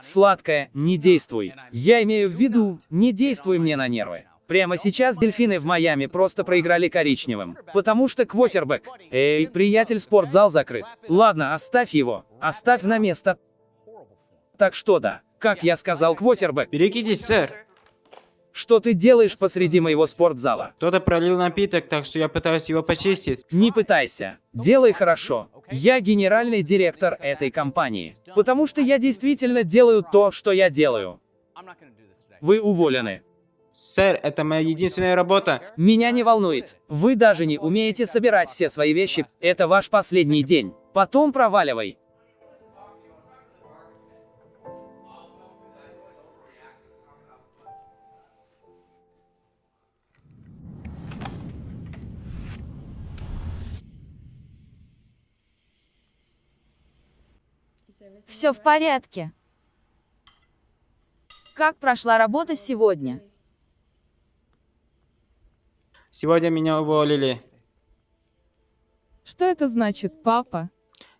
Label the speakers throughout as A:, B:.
A: Сладкое, не действуй. Я имею в виду, не действуй мне на нервы. Прямо сейчас дельфины в Майами просто проиграли коричневым. Потому что квотербек. Эй, приятель, спортзал закрыт. Ладно, оставь его. Оставь на место. Так что да, как я сказал, квотербек.
B: Берегитесь, сэр.
A: Что ты делаешь посреди моего спортзала?
B: Кто-то пролил напиток, так что я пытаюсь его почистить.
A: Не пытайся. Делай хорошо. Я генеральный директор этой компании. Потому что я действительно делаю то, что я делаю. Вы уволены.
B: Сэр, это моя единственная работа.
A: Меня не волнует. Вы даже не умеете собирать все свои вещи. Это ваш последний день. Потом проваливай.
C: Все в порядке. Как прошла работа сегодня?
B: Сегодня меня уволили.
D: Что это значит, папа?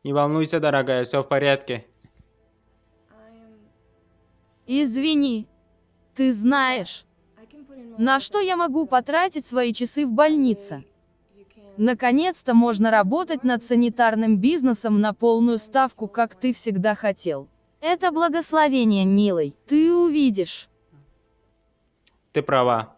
B: Не волнуйся, дорогая, все в порядке.
C: Извини. Ты знаешь, на что я могу потратить свои часы в больнице? Наконец-то можно работать над санитарным бизнесом на полную ставку, как ты всегда хотел. Это благословение, милый. Ты увидишь.
B: Ты права.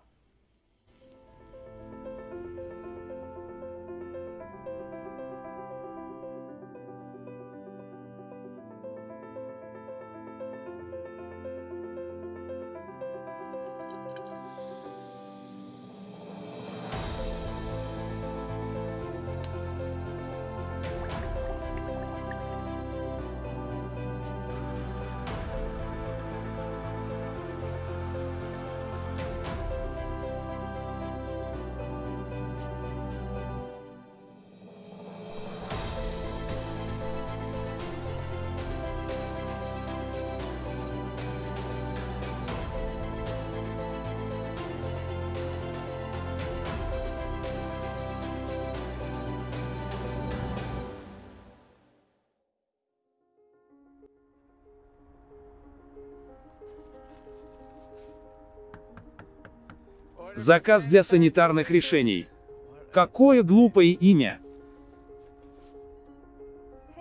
A: Заказ для санитарных решений. Какое глупое имя.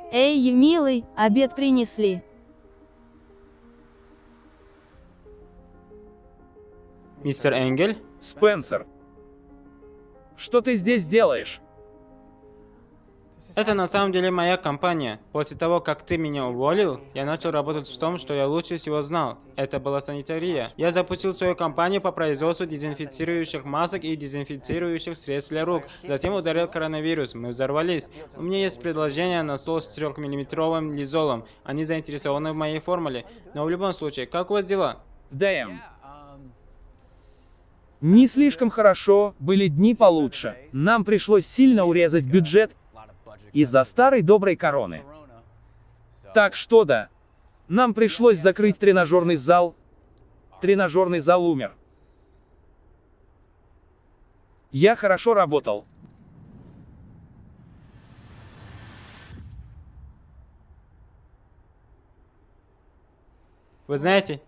C: Эй, милый, обед принесли.
B: Мистер Энгель?
A: Спенсер. Что ты здесь делаешь?
B: Это на самом деле моя компания. После того, как ты меня уволил, я начал работать в том, что я лучше всего знал. Это была санитария. Я запустил свою компанию по производству дезинфицирующих масок и дезинфицирующих средств для рук. Затем ударил коронавирус. Мы взорвались. У меня есть предложение на стол с 3-миллиметровым лизолом. Они заинтересованы в моей формуле. Но в любом случае, как у вас дела?
A: Дэм. Не слишком хорошо, были дни получше. Нам пришлось сильно урезать бюджет из-за старой доброй короны. Так что да, нам пришлось закрыть тренажерный зал. Тренажерный зал умер. Я хорошо работал.
B: Вы знаете,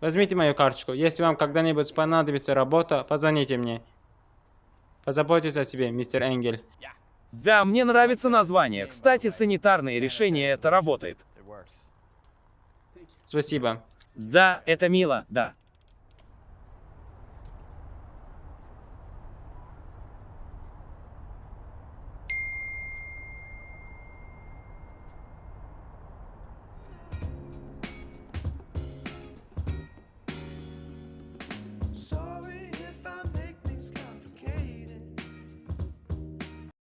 B: возьмите мою карточку. Если вам когда-нибудь понадобится работа, позвоните мне. Позаботьтесь о себе, мистер Энгель.
A: Да, мне нравится название. Кстати, санитарные решения это работает.
B: Спасибо.
A: Да, это мило, да.